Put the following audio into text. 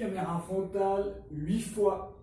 caméra frontale 8 fois.